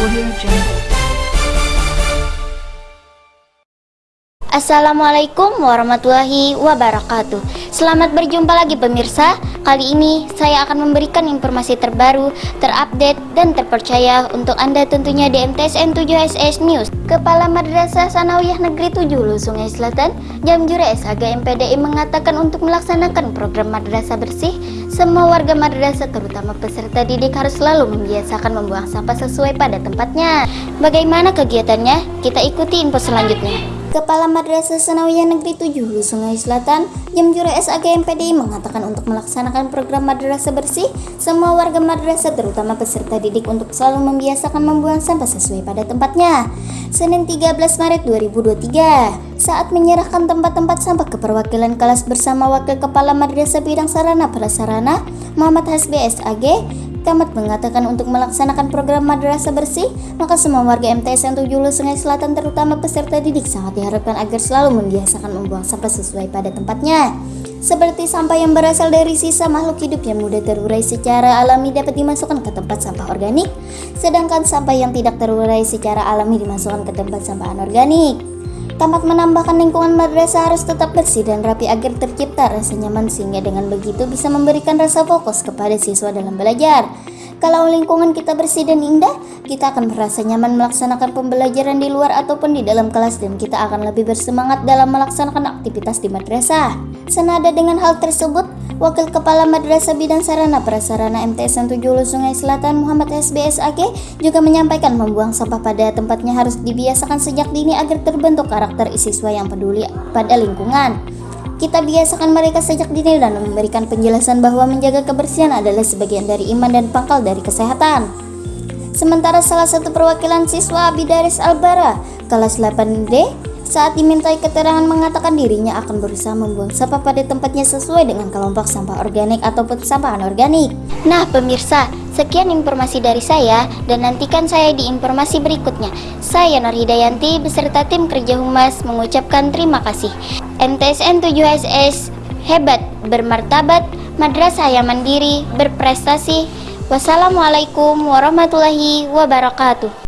Audio Jungle. Assalamualaikum warahmatullahi wabarakatuh. Selamat berjumpa lagi pemirsa. Kali ini saya akan memberikan informasi terbaru, terupdate, dan terpercaya untuk Anda tentunya di MTSN 7 SS News Kepala Madrasah Sanawiyah Negeri 7 Hulu Sungai Selatan Jamjure SAG MPDI mengatakan untuk melaksanakan program madrasah bersih Semua warga madrasah terutama peserta didik harus selalu membiasakan membuang sampah sesuai pada tempatnya. Bagaimana kegiatannya? Kita ikuti info selanjutnya Kepala Madrasah Sanawiyah Negeri 7 Hulu Sungai Selatan, Jamjure SAG MPDI mengatakan untuk melaksanakan program madrasah bersih, semua warga madrasah terutama peserta didik untuk selalu membiasakan membuang sampah sesuai pada tempatnya. Senin 13 Maret 2023, saat menyerahkan tempat-tempat sampah ke perwakilan kelas bersama Wakil Kepala Madrasah Bidang Sarana Prasarana, Muhammad Hasbi SAG, Camat mengatakan untuk melaksanakan program madrasah bersih, maka semua warga MTS yang tujuh Sungai Selatan terutama peserta didik sangat diharapkan agar selalu membiasakan membuang sampah sesuai pada tempatnya. Seperti sampah yang berasal dari sisa makhluk hidup yang mudah terurai secara alami dapat dimasukkan ke tempat sampah organik, sedangkan sampah yang tidak terurai secara alami dimasukkan ke tempat sampah anorganik. Tamat menambahkan lingkungan madrasah harus tetap bersih dan rapi agar tercipta rasa nyaman sehingga dengan begitu bisa memberikan rasa fokus kepada siswa dalam belajar. Kalau lingkungan kita bersih dan indah, kita akan merasa nyaman melaksanakan pembelajaran di luar ataupun di dalam kelas dan kita akan lebih bersemangat dalam melaksanakan aktivitas di madrasah. Senada dengan hal tersebut, Wakil Kepala Madrasah Bidang Sarana Prasarana MTS 7 Sungai Selatan Muhammad SBSAG juga menyampaikan membuang sampah pada tempatnya harus dibiasakan sejak dini agar terbentuk karakter siswa yang peduli pada lingkungan. Kita biasakan mereka sejak dini dan memberikan penjelasan bahwa menjaga kebersihan adalah sebagian dari iman dan pangkal dari kesehatan. Sementara salah satu perwakilan siswa Abidaris Albara kelas 8D saat dimintai keterangan mengatakan dirinya akan berusaha membuang sampah pada tempatnya sesuai dengan kelompok sampah organik ataupun sampah anorganik. Nah pemirsa, sekian informasi dari saya dan nantikan saya di informasi berikutnya. Saya Nur Hidayanti beserta tim kerja humas mengucapkan terima kasih. MTSN 7SS hebat, bermartabat, madrasah yang mandiri, berprestasi. Wassalamualaikum warahmatullahi wabarakatuh.